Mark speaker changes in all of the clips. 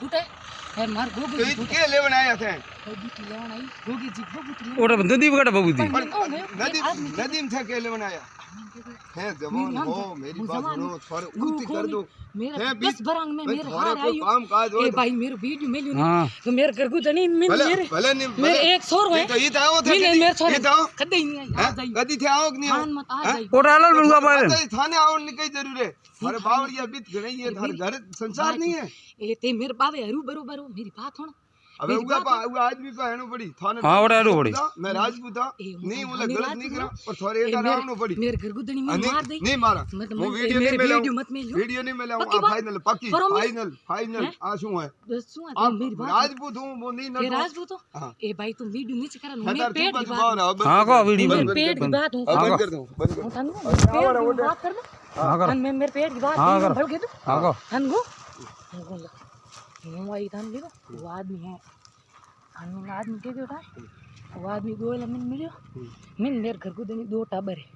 Speaker 1: फूटे है। मार
Speaker 2: तो तो तो नदी में था के है जवान हो मेरी बात सुनो कर दो।
Speaker 1: मेरा बस में मेरे हार आई
Speaker 2: काम काज
Speaker 1: ए भाई मेरे वीडियो
Speaker 3: में
Speaker 1: तो मेरे जनी मेरे
Speaker 2: भले
Speaker 1: मेरे एक है।
Speaker 2: तो थे
Speaker 1: मेरे छोर कदे नहीं आ जाई
Speaker 2: कदी थे आओ नहीं
Speaker 1: मत आ जाई
Speaker 2: थाने आओ निकई ज़रूर है। अरे बावड़िया बीत गई है घर संसार नहीं है।
Speaker 1: ए ते मेरे बाबे हरू बरो बरो मेरी बात होना
Speaker 2: अबे उगा पा उगा आदमी पे हेणो पड़ी थाने
Speaker 3: हाँ, ओड़ा हेणो पड़ी।
Speaker 2: मैं राजपूत
Speaker 1: वो
Speaker 2: नहीं
Speaker 1: तो
Speaker 2: गलत नहीं
Speaker 1: करा
Speaker 2: और थोड़े
Speaker 1: ए,
Speaker 2: एक
Speaker 1: मेरे-
Speaker 2: पड़ी
Speaker 1: मेरे घर को जनी
Speaker 2: हाँ,
Speaker 1: मार दई
Speaker 2: नहीं मारा वो वीडियो नहीं मिला
Speaker 1: वीडियो मत मिलियो
Speaker 2: वीडियो नहीं मिला आ फाइनल पक्की फाइनल फाइनल आ शू है
Speaker 1: दसू है
Speaker 2: आप
Speaker 1: मेरी बात
Speaker 2: राजपूत हूँ वो नहीं न
Speaker 1: राजपूत हो
Speaker 2: हाँ।
Speaker 1: ए भाई तुम वीडियो नीचे करा
Speaker 2: मैं
Speaker 1: पेट की बात
Speaker 2: ना
Speaker 3: हाँ को वीडियो बंद
Speaker 1: पेट की बात हूँ
Speaker 3: हाँ,
Speaker 2: बंद कर दो बंद कर
Speaker 1: हूँ
Speaker 2: दो
Speaker 1: बात कर दो
Speaker 3: हाँ कर
Speaker 1: में मेरे पेट की बात
Speaker 3: हाँ, कर।
Speaker 1: दो
Speaker 3: हाँ को
Speaker 1: वो है के क्यों था? वो आदमी गोला मिन मिलियो? मिन मेरे घर को देनी दो टाबर है।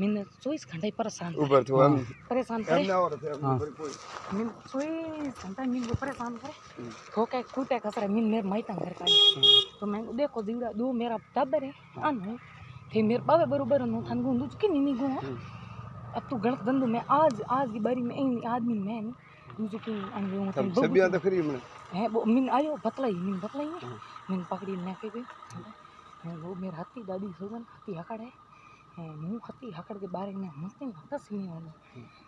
Speaker 1: मिन चौबीस घंटा ही परेशान करे।
Speaker 2: ऊपर तो हम
Speaker 1: परेशान
Speaker 2: हम
Speaker 1: करे।
Speaker 2: ना और थे हम ऊपर कोई।
Speaker 1: मिन चौबीस घंटा मिन को परेशान करे। ठोके कूटे कसरे मिन मेरे माइता घर का तो मैं देखो दीवड़ा दो मेरा टाबर है अन थे मेरे बाबे बरोबर नो थान गुंदू कि नहीं नहीं गो अब तू गलत गंदू मैं आज आज की बारी में इन आदमी मैं नहीं की
Speaker 2: तो खरी हमने
Speaker 1: है वो के मेरा हत्ती दादी सोगन हत्ती हकड़ है मुँह हत्ती हकड़ के बारे में मस्ती हता सीने वाला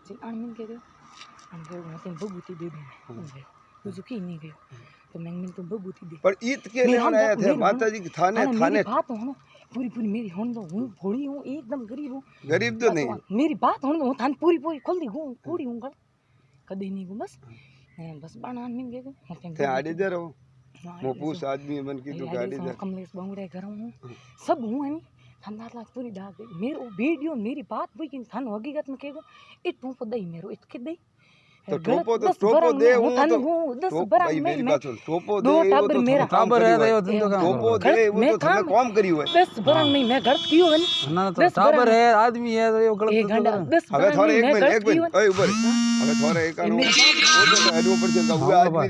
Speaker 1: जिन अन मिन के गयो अन गयो मैं तेन बबूती दे दे तू जो की नहीं गयो तो मैं मिन तुम बबूती दे
Speaker 2: पर ईद के लेवन
Speaker 1: हम
Speaker 2: आए
Speaker 1: तो-
Speaker 2: थे
Speaker 1: मेरी
Speaker 2: माता जी के थाने थाने
Speaker 1: बात हो पूरी पूरी मेरी होन दो हूँ भोड़ी हूँ एकदम गरीब हूँ
Speaker 2: गरीब तो नहीं
Speaker 1: मेरी बात होने दो थान पूरी पूरी खोल दी हूँ कूड़ी हूँ गल कदी नहीं को बस बस बाणान मिल गए
Speaker 2: थे आड़ी दे रहो।
Speaker 1: मोपूस
Speaker 2: पूछ आदमी मन की तो गाड़ी दे।
Speaker 1: कमलेश बंगड़े घर हूँ। सब हूँ है नी। लाग पूरी डाल दे मेरे वीडियो मेरी बात हुई कि थन हकीकत में कहेगा इत टोपो पदई मेरो इत के दई
Speaker 2: तो टोपो तो टोपो दे वो तो टोपो भाई मेरी बात सुन टोपो
Speaker 1: दे
Speaker 2: वो तो
Speaker 1: मेरा
Speaker 3: काबर है रे दिन तो काम
Speaker 2: टोपो दे वो तो तुमने
Speaker 1: काम
Speaker 2: करी हुए।
Speaker 1: दस बरन में मैं गलत कियो है ना
Speaker 3: तो
Speaker 1: साबर
Speaker 3: है आदमी है तो ये गलत तो
Speaker 1: बस
Speaker 2: अबे
Speaker 1: थोड़े
Speaker 2: एक
Speaker 1: मिनट
Speaker 2: एक मिनट ओए ऊपर अबे थोड़े एक आनो वो तो हाँ, आदमी
Speaker 3: ऊपर
Speaker 2: चल हुआ
Speaker 3: आदमी?